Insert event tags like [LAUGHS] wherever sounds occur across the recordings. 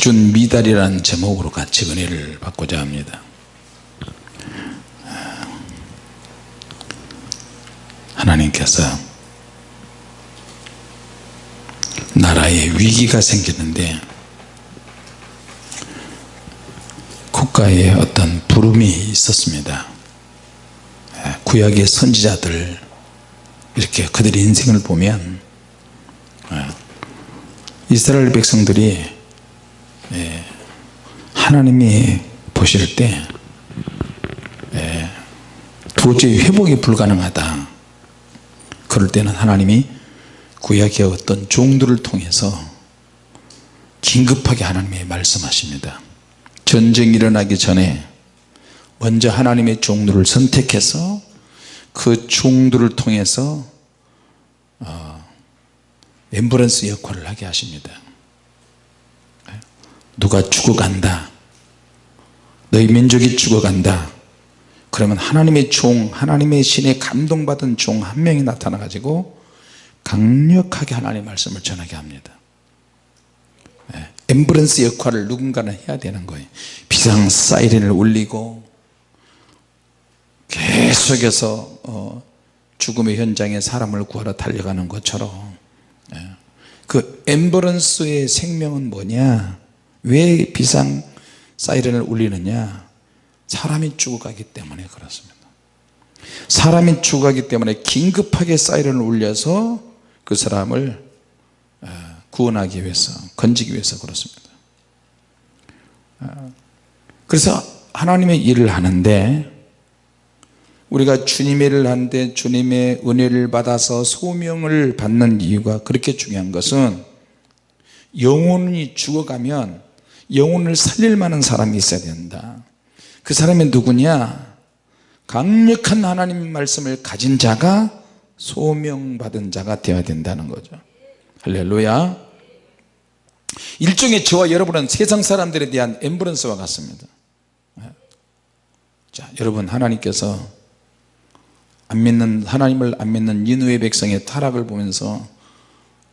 기준 미달이라는 제목으로 같이 은혜를 받고자 합니다. 하나님께서 나라에 위기가 생기는데 국가에 어떤 부름이 있었습니다. 구약의 선지자들 이렇게 그들의 인생을 보면 이스라엘 백성들이 예, 하나님이 보실 때 예, 도저히 회복이 불가능하다. 그럴 때는 하나님이 구약의 어떤 종들을 통해서 긴급하게 하나님이 말씀하십니다. 전쟁이 일어나기 전에 먼저 하나님의 종들을 선택해서 그 종들을 통해서 어, 엠브런스 역할을 하게 하십니다. 누가 죽어간다 너희 민족이 죽어간다. 그러면 하나님의 종 하나님의 신에 감동받은 종 한 명이 나타나 가지고 강력하게 하나님의 말씀을 전하게 합니다. 엠브런스 역할을 누군가는 해야 되는 거예요. 비상 사이렌을 울리고 계속해서 어, 죽음의 현장에 사람을 구하러 달려가는 것처럼 그 엠버런스의 생명은 뭐냐? 왜 비상 사이렌을 울리느냐? 사람이 죽어가기 때문에 그렇습니다. 사람이 죽어가기 때문에 긴급하게 사이렌을 울려서 그 사람을 어, 구원하기 위해서 건지기 위해서 그렇습니다. 어, 그래서 하나님의 일을 하는데 우리가 주님의 일을 하는데 주님의 은혜를 받아서 소명을 받는 이유가 그렇게 중요한 것은 영혼이 죽어가면 영혼을 살릴 만한 사람이 있어야 된다. 그 사람이 누구냐? 강력한 하나님 말씀을 가진 자가 소명받은 자가 되어야 된다는 거죠. 할렐루야. 일종의 저와 여러분은 세상 사람들에 대한 엠브런스와 같습니다. 자 여러분 하나님께서 안 믿는 하나님을 안 믿는 니누의 백성의 타락을 보면서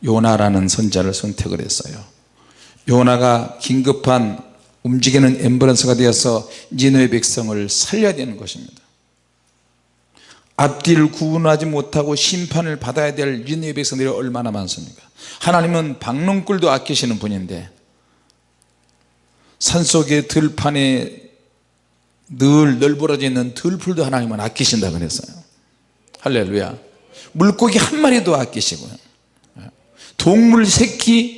요나라는 선자를 선택을 했어요 요나가 긴급한 움직이는 엠브런스가 되어서 니누의 백성을 살려야 되는 것입니다. 앞뒤를 구분하지 못하고 심판을 받아야 될 니누의 백성들이 얼마나 많습니까? 하나님은 박농꿀도 아끼시는 분인데 산속의 들판에 늘 널브러져 있는 들풀도 하나님은 아끼신다 그랬어요. 할렐루야. 물고기 한 마리도 아끼시고요. 동물 새끼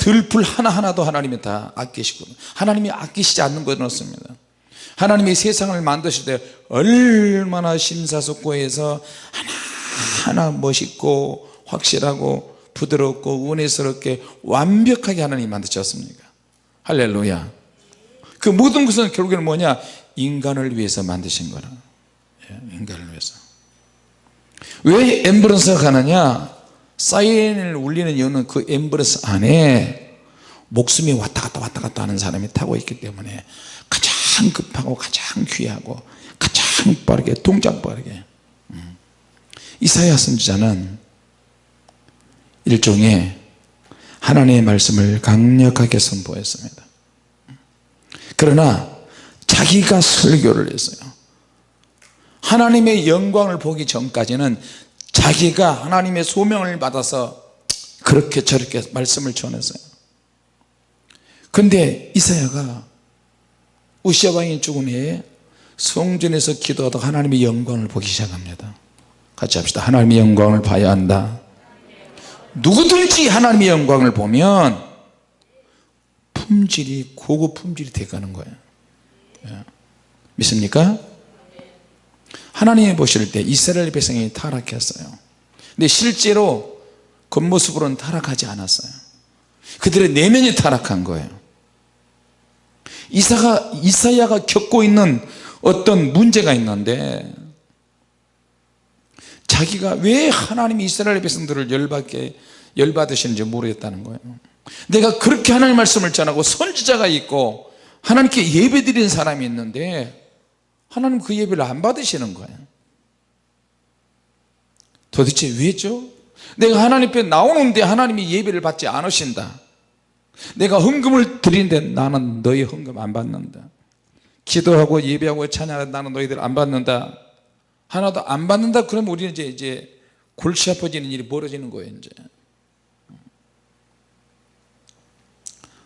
들풀 하나하나도 하나님이 다 아끼시고 하나님이 아끼시지 않는 것은 없습니다. 하나님이 세상을 만드실 때 얼마나 심사숙고해서 하나하나 멋있고 확실하고 부드럽고 은혜스럽게 완벽하게 하나님 만드셨습니까? 할렐루야. 그 모든 것은 결국에는 뭐냐? 인간을 위해서 만드신 거라. 예, 인간을 위해서. 왜 엠브런스가 가느냐 사이렌을 울리는 이유는 그 엠브런스 안에 목숨이 왔다 갔다 왔다 갔다 하는 사람이 타고 있기 때문에 가장 급하고 가장 귀하고 가장 빠르게 동작 빠르게. 음. 이사야 선지자는 일종의 하나님의 말씀을 강력하게 선포했습니다. 그러나 자기가 설교를 했어요. 하나님의 영광을 보기 전까지는 자기가 하나님의 소명을 받아서 그렇게 저렇게 말씀을 전했어요. 근데 이사야가 우시아 왕이 죽은 후에 성전에서 기도하다 하나님의 영광을 보기 시작합니다. 같이 합시다. 하나님의 영광을 봐야 한다. 누구든지 하나님의 영광을 보면 품질이 고급 품질이 되가는 거예요. 예. 믿습니까? 하나님이 보실 때 이스라엘 백성이 타락했어요. 근데 실제로 겉모습으로는 타락하지 않았어요. 그들의 내면이 타락한 거예요. 이사가, 이사야가 겪고 있는 어떤 문제가 있는데 자기가 왜 하나님이 이스라엘 백성들을 열받게 열받으시는지 모르겠다는 거예요. 내가 그렇게 하나님 말씀을 전하고 선지자가 있고 하나님께 예배 드리는 사람이 있는데 하나님 그 예배를 안 받으시는 거예요. 도대체 왜죠? 내가 하나님 앞에 나오는데 하나님이 예배를 받지 않으신다. 내가 헌금을 드리는데 나는 너희 헌금 안 받는다. 기도하고 예배하고 찬양하는데 나는 너희들 안 받는다. 하나도 안 받는다. 그러면 우리는 이제 이제 골치 아파지는 일이 벌어지는 거예요 이제.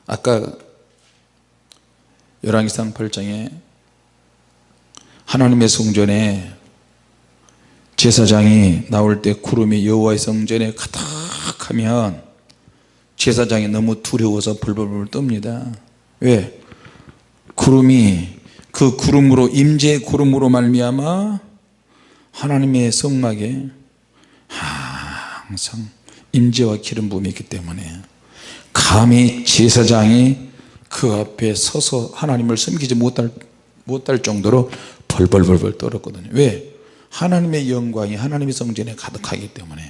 아까 열왕기상 8장에 하나님의 성전에 제사장이 나올 때 구름이 여호와의 성전에 가득하면 제사장이 너무 두려워서 불불불 뜹니다 왜? 구름이 그 구름으로 임재의 구름으로 말미암아 하나님의 성막에 항상 임재와 기름 부음이 있기 때문에 감히 제사장이 그 앞에 서서 하나님을 섬기지 못할, 못할 정도로 벌벌벌벌 떨었거든요 왜? 하나님의 영광이 하나님의 성전에 가득하기 때문에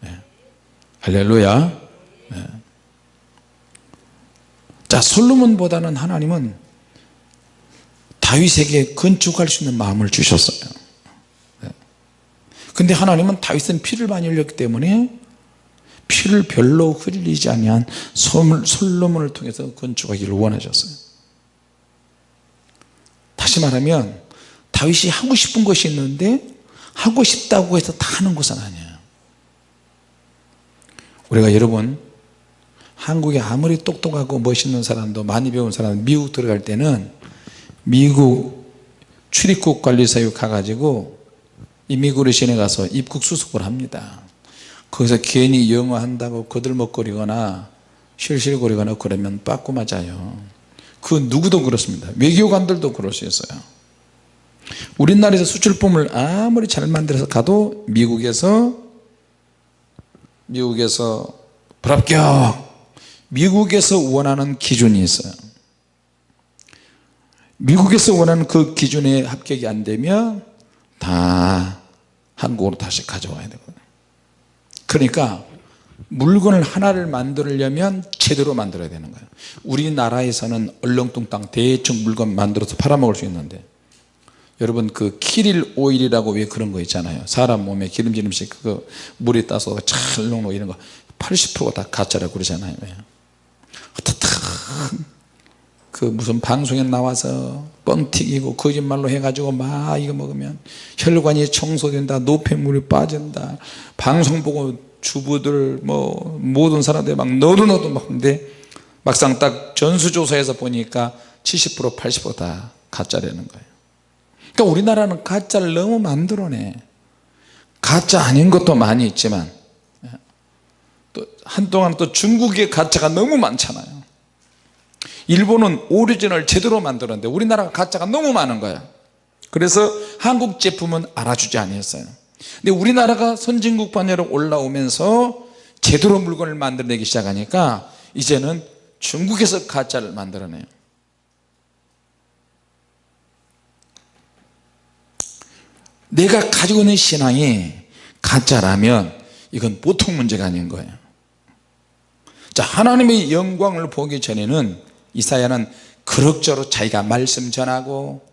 네. 할렐루야 네. 자 솔로몬보다는 하나님은 다윗에게 건축할 수 있는 마음을 주셨어요 네. 근데 하나님은 다윗은 피를 많이 흘렸기 때문에 피를 별로 흘리지 아니한 솔로몬을 통해서 건축하기를 원하셨어요 다시 말하면 다윗이 하고 싶은 것이 있는데 하고 싶다고 해서 다 하는 것은 아니에요. 우리가 여러분 한국에 아무리 똑똑하고 멋있는 사람도 많이 배운 사람 미국 들어갈 때는 미국 출입국 관리사유 가가지고 이미그레이션에 가서 입국 수속을 합니다. 거기서 괜히 영어 한다고 거들먹거리거나 실실거리거나 그러면 빠꾸 맞아요. 그 누구도 그렇습니다. 외교관들도 그럴 수 있어요 우리나라에서 수출품을 아무리 잘 만들어서 가도 미국에서 미국에서 불합격. 미국에서 원하는 기준이 있어요. 미국에서 원하는 그 기준에 합격이 안 되면 다 한국으로 다시 가져와야 되거든요. 그러니까 물건을 하나를 만들려면 제대로 만들어야 되는 거예요. 우리나라에서는 얼렁뚱땅 대충 물건 만들어서 팔아먹을 수 있는데 여러분 그 키릴 오일이라고 왜 그런 거 있잖아요. 사람 몸에 기름진 음식 그거 물에 따서 찰롱로 이런 거 80%가 다 가짜라고 그러잖아요. 그 무슨 방송에 나와서 뻥튀기고 거짓말로 해가지고 막 이거 먹으면 혈관이 청소된다 노폐물이 빠진다. 방송 보고 주부들 뭐 모든 사람들 막 너도 너도 먹는데 막상 딱 전수조사해서 보니까 70% 80%다 가짜라는 거예요 그러니까 우리나라는 가짜를 너무 만들어내. 가짜 아닌 것도 많이 있지만 또 한동안 또 중국의 가짜가 너무 많잖아요. 일본은 오리지널 제대로 만들었는데 우리나라가 가짜가 너무 많은 거야 그래서 한국 제품은 알아주지 아니었어요. 근데 우리나라가 선진국 반열로 올라오면서 제대로 물건을 만들어내기 시작하니까 이제는 중국에서 가짜를 만들어내요 내가 가지고 있는 신앙이 가짜라면 이건 보통 문제가 아닌 거예요. 자 하나님의 영광을 보기 전에는 이사야는 그럭저럭 자기가 말씀 전하고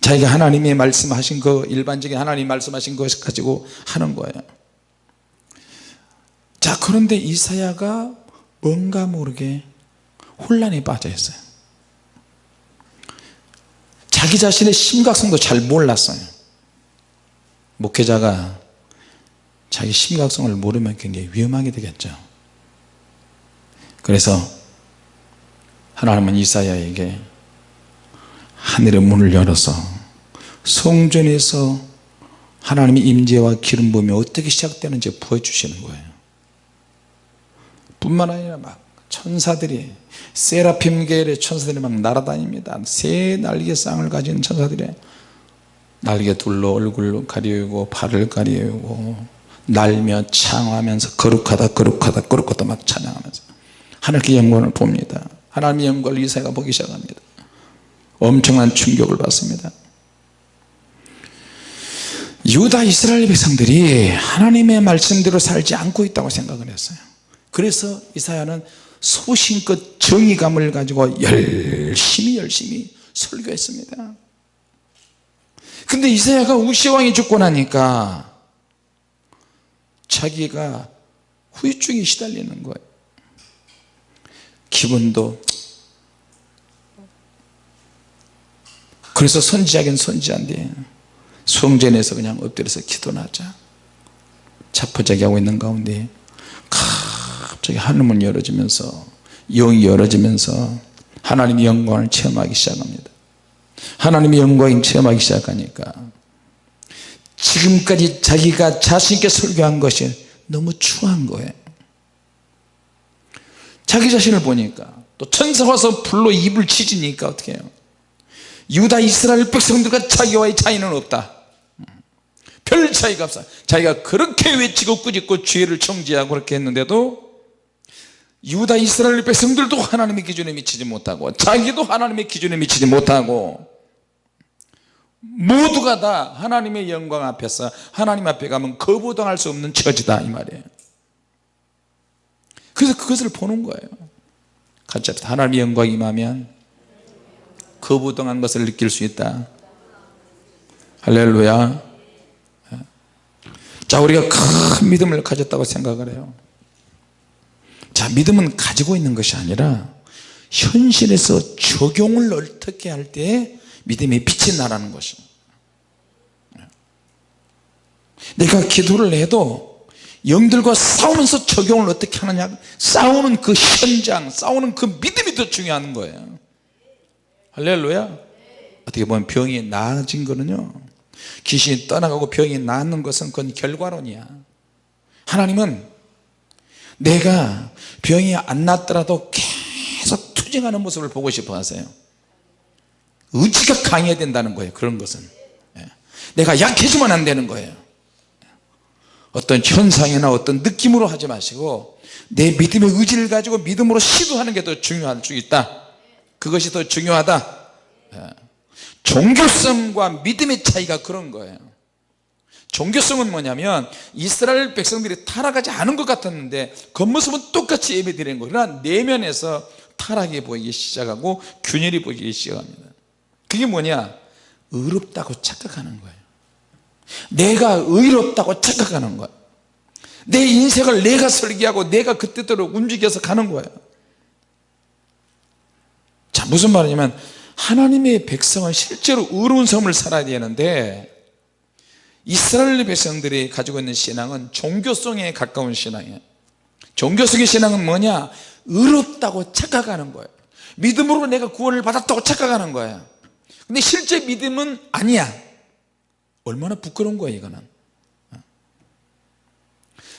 자기가 하나님이 말씀하신 거 일반적인 하나님 말씀하신 것 가지고 하는 거예요. 자 그런데 이사야가 뭔가 모르게 혼란에 빠져 있어요. 자기 자신의 심각성도 잘 몰랐어요 목회자가 자기 심각성을 모르면 굉장히 위험하게 되겠죠. 그래서 하나님은 이사야에게 하늘의 문을 열어서 성전에서 하나님의 임재와 기름 부음이 어떻게 시작되는지 보여주시는 거예요. 뿐만 아니라 막 천사들이 세라핌 계열의 천사들이 막 날아다닙니다. 새 날개 쌍을 가진 천사들이 날개 둘로 얼굴 가리우고 발을 가리우고 날며 창하면서 거룩하다 거룩하다 거룩하다 막 찬양하면서 하늘께 영광을 봅니다. 하나님의 영광을 이사가 보기 시작합니다. 엄청난 충격을 받습니다. 유다 이스라엘 백성들이 하나님의 말씀대로 살지 않고 있다고 생각을 했어요. 그래서 이사야는 소신껏 정의감을 가지고 열심히 열심히 설교했습니다 근데 이사야가 우시왕이 죽고 나니까 자기가 후유증이 시달리는 거예요. 기분도 그래서 선지자긴 선지자인데 성전에서 그냥 엎드려서 기도나 하자. 자포자기 하고 있는 가운데 갑자기 하늘문 열어지면서 영이 열어지면서 하나님의 영광을 체험하기 시작합니다 하나님의 영광을 체험하기 시작하니까 지금까지 자기가 자신있게 설교한 것이 너무 추한 거예요. 자기 자신을 보니까 또 천사 와서 불로 입을 치지니까 어떻게 해요? 유다 이스라엘 백성들과 자기와의 차이는 없다. 별 차이가 없어. 자기가 그렇게 외치고 꾸짖고 죄를 정지하고 그렇게 했는데도 유다 이스라엘 백성들도 하나님의 기준에 미치지 못하고 자기도 하나님의 기준에 미치지 못하고 모두가 다 하나님의 영광 앞에서 하나님 앞에 가면 거부당할 수 없는 처지다 이 말이에요. 그래서 그것을 보는 거예요. 같이 합시다 하나님의 영광이 임하면 거부당한 것을 느낄 수 있다. 할렐루야. 자 우리가 큰 믿음을 가졌다고 생각을 해요. 자 믿음은 가지고 있는 것이 아니라 현실에서 적용을 어떻게 할 때 믿음이 빛이 나라는 것이 내가 기도를 해도 영들과 싸우면서 적용을 어떻게 하느냐? 싸우는 그 현장 싸우는 그 믿음이 더 중요한 거예요. 할렐루야. 어떻게 보면 병이 나아진 거는요. 귀신이 떠나가고 병이 낫는 것은 그건 결과론이야. 하나님은 내가 병이 안 낫더라도 계속 투쟁하는 모습을 보고 싶어 하세요 의지가 강해야 된다는 거예요 그런 것은. 예. 내가 약해지면 안 되는 거예요. 어떤 현상이나 어떤 느낌으로 하지 마시고 내 믿음의 의지를 가지고 믿음으로 시도하는 게 더 중요할 수 있다. 그것이 더 중요하다. 예. 종교성과 믿음의 차이가 그런 거예요. 종교성은 뭐냐면 이스라엘 백성들이 타락하지 않은 것 같았는데 겉모습은 똑같이 예배 드리는 거예요. 그러나 내면에서 타락이 보이기 시작하고 균열이 보이기 시작합니다 그게 뭐냐? 의롭다고 착각하는 거예요. 내가 의롭다고 착각하는 거예요. 내 인생을 내가 설계하고 내가 그때대로 움직여서 가는 거예요. 자 무슨 말이냐면 하나님의 백성은 실제로 의로운 삶을 살아야 되는데 이스라엘 백성들이 가지고 있는 신앙은 종교성에 가까운 신앙이에요. 종교성의 신앙은 뭐냐? 의롭다고 착각하는 거예요. 믿음으로 내가 구원을 받았다고 착각하는 거예요 근데 실제 믿음은 아니야. 얼마나 부끄러운 거예요 이거는.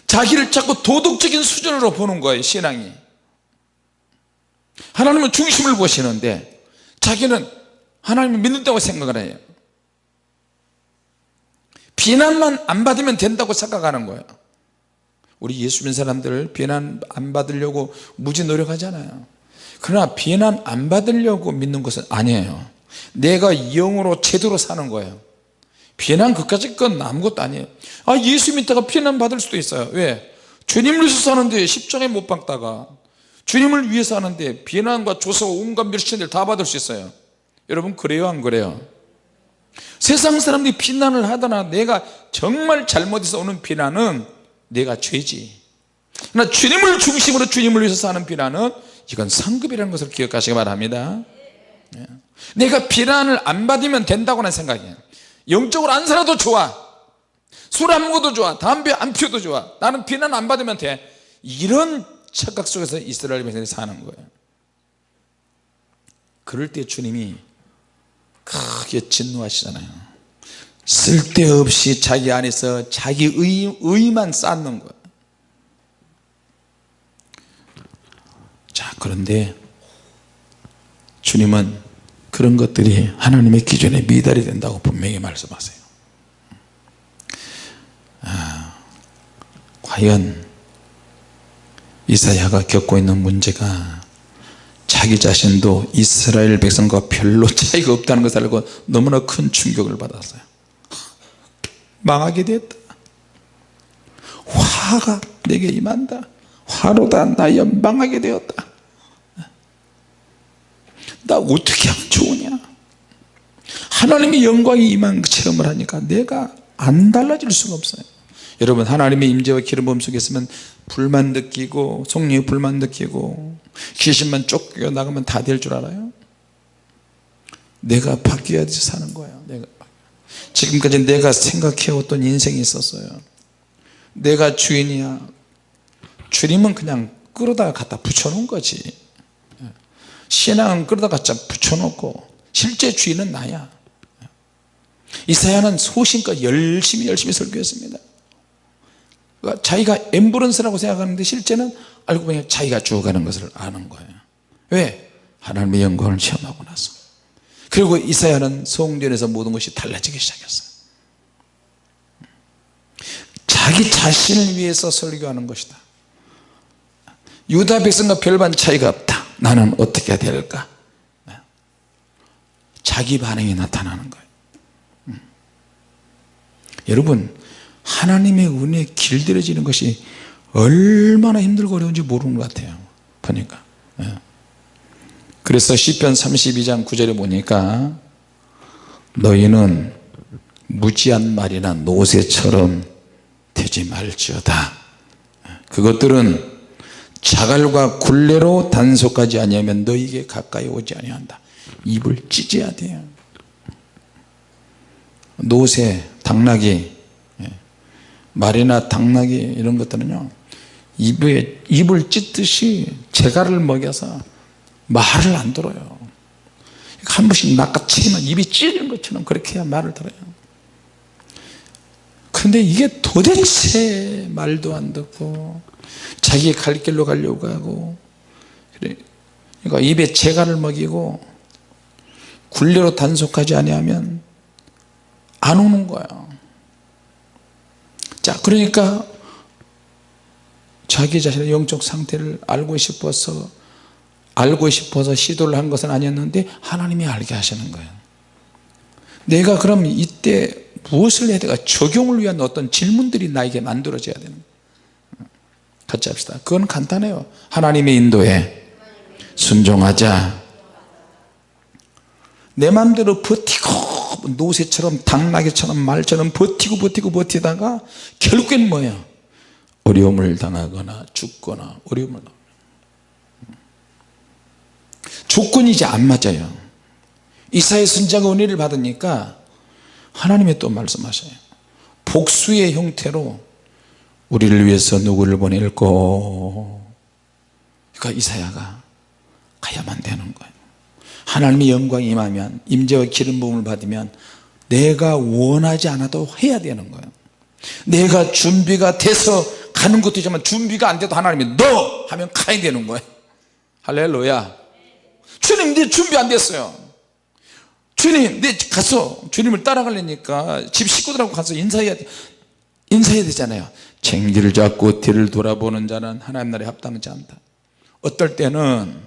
자기를 자꾸 도덕적인 수준으로 보는 거예요 신앙이. 하나님은 중심을 보시는데 자기는 하나님을 믿는다고 생각을 해요. 비난만 안 받으면 된다고 생각하는 거예요 우리 예수 믿는 사람들 비난 안 받으려고 무지 노력하잖아요. 그러나 비난 안 받으려고 믿는 것은 아니에요 내가 영으로 제대로 사는 거예요 비난 그까짓 건 아무것도 아니에요 아 예수 믿다가 비난 받을 수도 있어요 왜? 주님을 위해서 사는데 십자가에 못 박다가 주님을 위해서 하는데 비난과 조소와 온갖 멸시를 다 받을 수 있어요 여러분 그래요 안 그래요? 세상 사람들이 비난을 하더나 내가 정말 잘못해서 오는 비난은 내가 죄지 그러나 주님을 중심으로 주님을 위해서 사는 비난은 이건 상급이라는 것을 기억하시기 바랍니다 예. 내가 비난을 안 받으면 된다고는 생각이에요 영적으로 안 살아도 좋아. 술 안 먹어도 좋아. 담배 안 피워도 좋아. 나는 비난 안 받으면 돼. 이런 착각 속에서 이스라엘 백성이 사는 거예요. 그럴 때 주님이 크게 진노하시잖아요. 쓸데없이 자기 안에서 자기 의, 의만 쌓는 거예요. 자 그런데 주님은 그런 것들이 하나님의 기준에 미달이 된다고 분명히 말씀하세요. 아, 과연 이사야가 겪고 있는 문제가 자기 자신도 이스라엘 백성과 별로 [LAUGHS] 차이가 없다는 것을 알고 너무나 큰 충격을 받았어요. 망하게 됐다. 화가 내게 임한다. 화로다. 나 연방하게 되었다 나 어떻게 하면 좋으냐? 하나님의 영광이 임한 체험을 하니까 내가 안 달라질 수가 없어요. 여러분 하나님의 임재와 기름 부음 속에 있으면 불만 느끼고 성령의 불만 느끼고 귀신만 쫓겨 나가면 다 될 줄 알아요? 내가 바뀌어야지 사는 거예요. 내가. 지금까지 내가 생각해왔던 인생이 있었어요. 내가 주인이야. 주님은 그냥 끌어다가 갖다 붙여놓은 거지 신앙은 끌어다 갖다 붙여놓고 실제 주인은 나야. 이사야는 소신껏 열심히 열심히 설교했습니다. 그러니까 자기가 엠브런스라고 생각하는데 실제는 알고 보니 자기가 죽어가는 것을 아는 거예요. 왜? 하나님의 영광을 체험하고 나서. 그리고 이사야는 성전에서 모든 것이 달라지기 시작했어요. 자기 자신을 위해서 설교하는 것이다. 유다 백성과 별반 차이가 나는 어떻게 해야 될까 자기 반응이 나타나는 거예요 음. 여러분 하나님의 은혜에 길들여지는 것이 얼마나 힘들고 어려운지 모르는 것 같아요 보니까 예. 그래서 시편 32장 9절에 보니까 너희는 무지한 말이나 노새처럼 되지 말지어다 예. 그것들은 자갈과 굴레로 단속하지 아니하면 너희에게 가까이 오지 아니한다. 입을 찢어야 돼요. 노새, 당나귀 말이나 당나귀 이런 것들은요 입에, 입을 찢듯이 재갈을 먹여서 말을 안 들어요. 한 번씩 낚아채면 입이 찢는 것처럼 그렇게 해야 말을 들어요. 근데 이게 도대체 말도 안 듣고 자기 갈 길로 가려고 하고 그러니까 입에 재갈을 먹이고 굴레로 단속하지 아니하면 안 오는 거야. 자 그러니까 자기 자신의 영적 상태를 알고 싶어서 알고 싶어서 시도를 한 것은 아니었는데 하나님이 알게 하시는 거예요. 내가 그럼 이때 무엇을 해야 될까? 적용을 위한 어떤 질문들이 나에게 만들어져야 되는 거예요 같이 합시다. 그건 간단해요. 하나님의 인도에 순종하자. 내 마음대로 버티고 노새처럼 당나귀처럼 말처럼 버티고 버티고 버티다가 결국엔 뭐예요? 어려움을 당하거나 죽거나 어려움을 조건이 이제 안 맞아요. 이사의 선자가 은혜를 받으니까 하나님이 또 말씀하셔요. 복수의 형태로 우리를 위해서 누구를 보낼고 그러니까 이사야가 가야만 되는 거예요. 하나님의 영광이 임하면 임재와 기름 부음을 받으면 내가 원하지 않아도 해야 되는 거예요. 내가 준비가 돼서 가는 것도 있지만 준비가 안 돼도 하나님이 너 하면 가야 되는 거예요. 할렐루야. 주님 내 준비 안 됐어요. 주님 내 가서 주님을 따라가려니까 집 식구들하고 가서 인사해야 인사해야 되잖아요 챙기를 잡고 뒤를 돌아보는 자는 하나님 나라에 합당하지 않다. 어떨 때는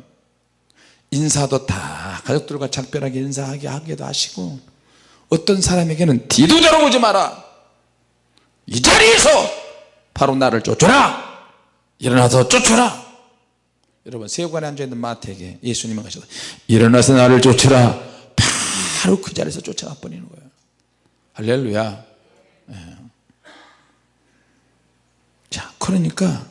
인사도 다 가족들과 작별하게 인사하게 하기도 하시고 어떤 사람에게는 뒤도 돌아보지 마라. 이 자리에서 바로 나를 쫓아라. 일어나서 쫓아라. 여러분 세관에 앉아있는 마태에게 예수님은 가셔서 일어나서 나를 쫓아라. 바로 그 자리에서 쫓아가 버리는 거예요. 할렐루야. 네. 자 그러니까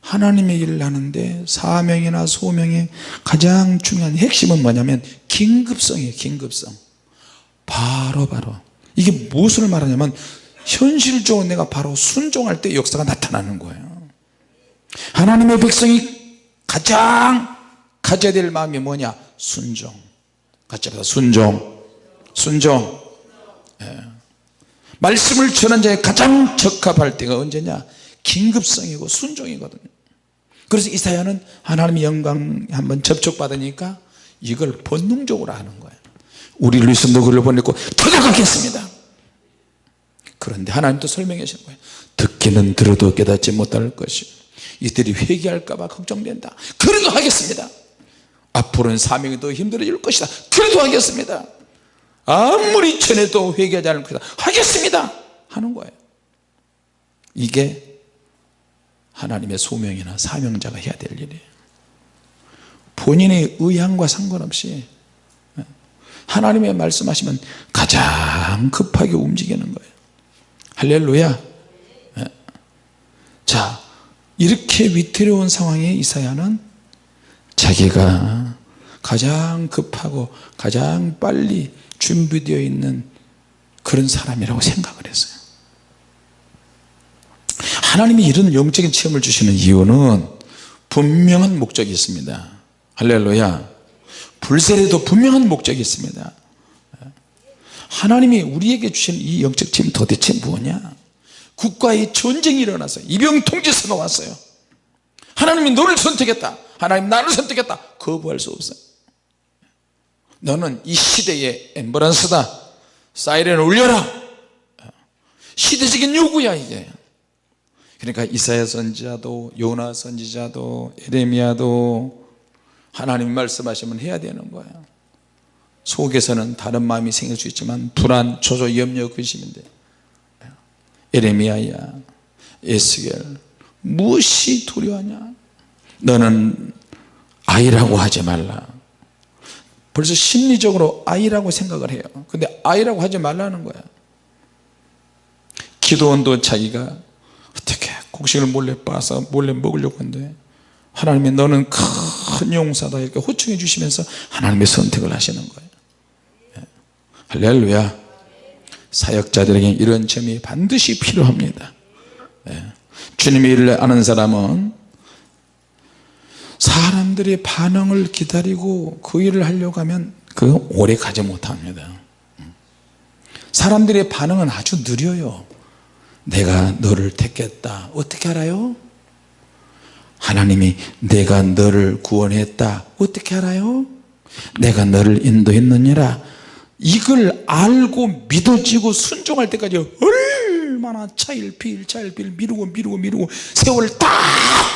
하나님의 일을 하는데 사명이나 소명의 가장 중요한 핵심은 뭐냐면 긴급성이에요 긴급성. 바로 바로. 이게 무엇을 말하냐면 현실적으로 내가 바로 순종할 때 역사가 나타나는 거예요. 하나님의 백성이 가장 가져야 될 마음이 뭐냐? 순종. 같이 합시다. 순종. 순종. 예. 말씀을 전한 자에 가장 적합할 때가 언제냐 긴급성이고 순종이거든요. 그래서 이사야는 하나님의 영광 한번 접촉받으니까 이걸 본능적으로 하는 거예요. 우리를 위해서 누구를 보내고 도착하겠습니다. 그런데 하나님도 설명해 주신 거예요. 듣기는 들어도 깨닫지 못할 것이. 이들이 회개할까봐 걱정된다. 그래도 하겠습니다. 앞으로는 사명이 더 힘들어질 것이다. 그래도 하겠습니다. 아무리 전해도 회개하지 않을 것이다. 하겠습니다. 하는 거예요. 이게 하나님의 소명이나 사명자가 해야 될 일이에요. 본인의 의향과 상관없이 하나님의 말씀하시면 가장 급하게 움직이는 거예요. 할렐루야. 예. 이렇게 위태로운 상황에 이사야는 자기가 가장 급하고 가장 빨리 준비되어 있는 그런 사람이라고 생각을 했어요 하나님이 이런 영적인 체험을 주시는 이유는 분명한 목적이 있습니다. 할렐루야. 불세례도 분명한 목적이 있습니다. 하나님이 우리에게 주신 이 영적 체험 도대체 뭐냐? 국가의 전쟁이 일어났어요 이병 통제서가 왔어요. 하나님이 너를 선택했다. 하나님 나를 선택했다. 거부할 수 없어요. 너는 이 시대의 엠버런스다. 사이렌을 울려라. 시대적인 요구야 이게 그러니까 이사야 선지자도 요나 선지자도 에레미야도 하나님 말씀하시면 해야 되는 거예요 속에서는 다른 마음이 생길 수 있지만 불안, 조조, 염려, 근심인데. 에레미야야 에스겔 무엇이 두려워하냐? 너는 아이라고 하지 말라. 벌써 심리적으로 아이라고 생각을 해요. 근데 아이라고 하지 말라는 거야. 기도원도 자기가 어떻게 곡식을 몰래 빠서 몰래 먹으려고 했는데 하나님이 너는 큰 용사다 이렇게 호칭해 주시면서 하나님의 선택을 하시는 거예요. 예. 할렐루야. 사역자들에게 이런 점이 반드시 필요합니다. 예. 주님의 일을 아는 사람은 사람들의 반응을 기다리고 그 일을 하려고 하면 그 오래 가지 못합니다. 사람들의 반응은 아주 느려요 내가 너를 택했다. 어떻게 알아요? 하나님이 내가 너를 구원했다. 어떻게 알아요? 내가 너를 인도했느니라. 이걸 알고 믿어지고 순종할 때까지 얼마나 차일피일 차일피일 미루고 미루고 미루고 세월을 다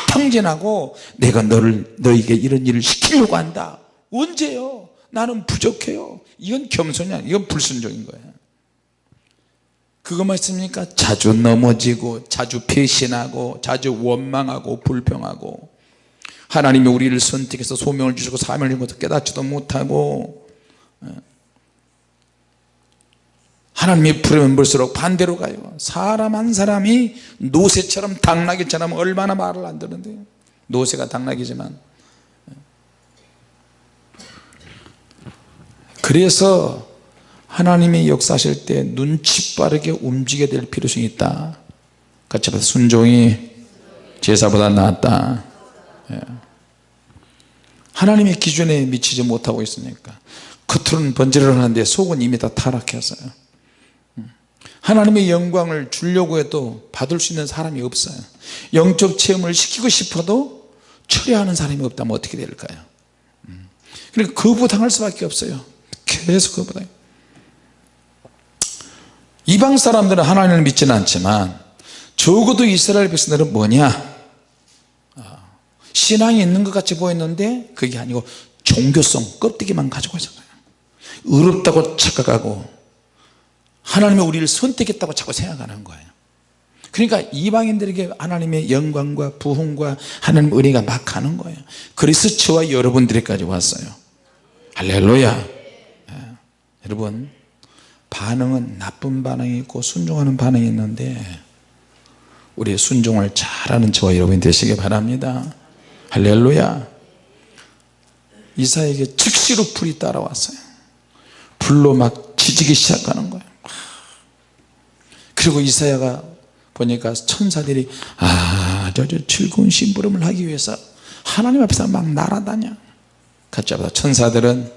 탕진하고 내가 너를 너에게 이런 일을 시키려고 한다. 언제요? 나는 부족해요. 이건 겸손이 아니야 이건 불순종인 거예요 그것만 있습니까? 자주 넘어지고 자주 배신하고 자주 원망하고 불평하고. 하나님이 우리를 선택해서 소명을 주시고 사명을 주고 깨닫지도 못하고 어. 하나님이 부르면 볼수록 반대로 가요. 사람 한 사람이 노새처럼 당나귀처럼 얼마나 말을 안 듣는데. 노새가 당나귀지만. 그래서 하나님이 역사하실 때 눈치 빠르게 움직여야 될 필요성이 있다. 같이 봐서 순종이 제사보다 낫다. 예. 하나님의 기준에 미치지 못하고 있으니까 겉으로는 번지를 하는데 속은 이미 다 타락했어요. 음. 하나님의 영광을 주려고 해도 받을 수 있는 사람이 없어요. 영적 체험을 시키고 싶어도 처리하는 사람이 없다면 어떻게 될까요? 음. 그러니까 거부당할 수밖에 없어요. 계속 거부당 이방 사람들은 하나님을 믿지는 않지만 적어도 이스라엘 백성들은 뭐냐? 아, 신앙이 있는 것 같이 보였는데 그게 아니고 종교성 껍데기만 가지고 있었어요. 의롭다고 착각하고 하나님이 우리를 선택했다고 자꾸 생각하는 거예요. 그러니까 이방인들에게 하나님의 영광과 부흥과 하나님 은혜가 막 가는 거예요. 그래서 저와 여러분들에까지 왔어요. 할렐루야. 네. 여러분 반응은 나쁜 반응이 있고 순종하는 반응이 있는데 우리 순종을 잘하는 저와 여러분이 되시기 바랍니다. 할렐루야. 이사에게 즉시로 불이 따라왔어요. 불로 막 지지기 시작하는 거예요. 그리고 이사야가 보니까 천사들이 아저 저 즐거운 심부름을 하기 위해서 하나님 앞에서 막 날아다녀. 합다 천사들은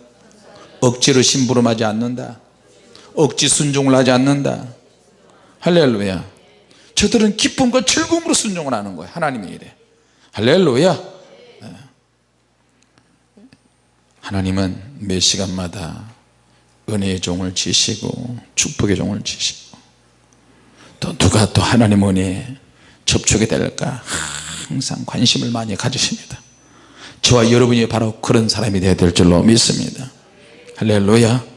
억지로 심부름하지 않는다 억지 순종을 하지 않는다. 할렐루야. 저들은 기쁨과 즐거움으로 순종을 하는 거예요. 하나님의 일에. 할렐루야. 네. 하나님은 매 시간마다 은혜의 종을 지시고 축복의 종을 지시고 또 누가 또 하나님 은혜에 접촉이 될까? 항상 관심을 많이 가지십니다. 저와 여러분이 바로 그런 사람이 되어야 될 줄로 믿습니다. 할렐루야. 예,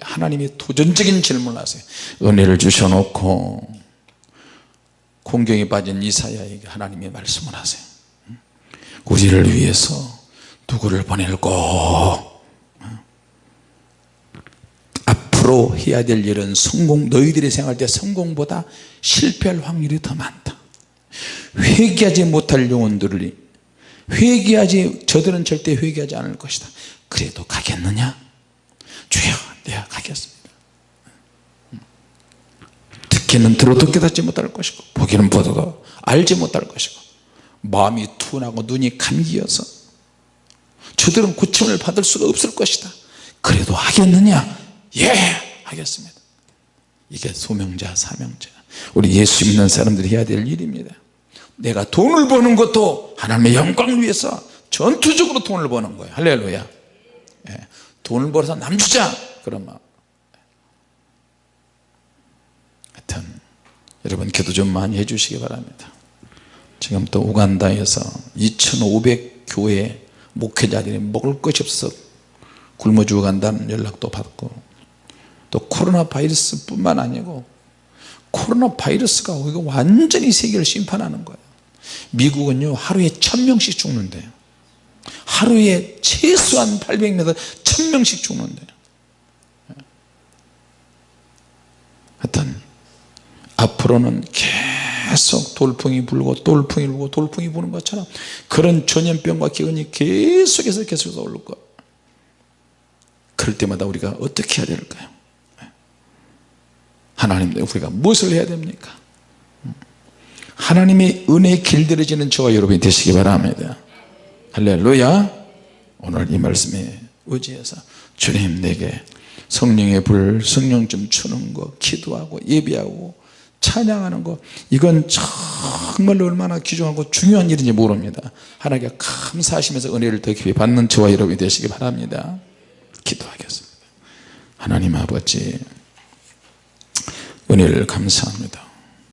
하나님이 도전적인 질문을 하세요. 은혜를 주셔놓고 공경에 빠진 이사야에게 하나님이 말씀을 하세요. 우리를 위해서 누구를 보낼고 앞으로 해야 될 일은 성공 너희들이 생각할 때 성공보다 실패할 확률이 더 많다. 회개하지 못할 영혼들을 회개하지 저들은 절대 회개하지 않을 것이다. 그래도 가겠느냐? 주여 내가 가겠습니다. 듣기는 들어도 깨닫지 못할 것이고 보기는 보다도 알지 못할 것이고 마음이 둔하고 눈이 감기여서 저들은 고침을 받을 수가 없을 것이다. 그래도 하겠느냐? 예 하겠습니다. 이게 소명자 사명자. 우리 예수 믿는 사람들이 해야 될 일입니다. 내가 돈을 버는 것도 하나님의 영광을 위해서 전투적으로 돈을 버는 거예요. 할렐루야. 예, 돈을 벌어서 남 주자 마음. 하여튼 여러분 기도 좀 많이 해주시기 바랍니다. 지금 또 우간다에서 2500 교회 목회자들이 먹을 것이 없어서 굶어 죽어간다는 연락도 받고 또 코로나 바이러스 뿐만 아니고 코로나 바이러스가 완전히 세계를 심판하는 거예요. 미국은요 하루에 천명씩 죽는데요 하루에 최소한 800m 천명씩 죽는데요 하여튼 앞으로는 계속 돌풍이 불고 돌풍이 불고 돌풍이 부는 것처럼 그런 전염병과 기근이 계속해서 계속해서 올 거예요 그럴 때마다 우리가 어떻게 해야 될까요? 하나님 우리가 무엇을 해야 됩니까? 하나님의 은혜의 길들여지는 저와 여러분이 되시기 바랍니다. 할렐루야. 오늘 이 말씀에 의지해서 주님 내게 성령의 불 성령 좀 주는 거 기도하고 예배하고 찬양하는 거. 이건 정말로 얼마나 귀중하고 중요한 일인지 모릅니다. 하나님께 감사하시면서 은혜를 더 깊이 받는 저와 여러분이 되시기 바랍니다. 기도하겠습니다. 하나님 아버지 은혜를 감사합니다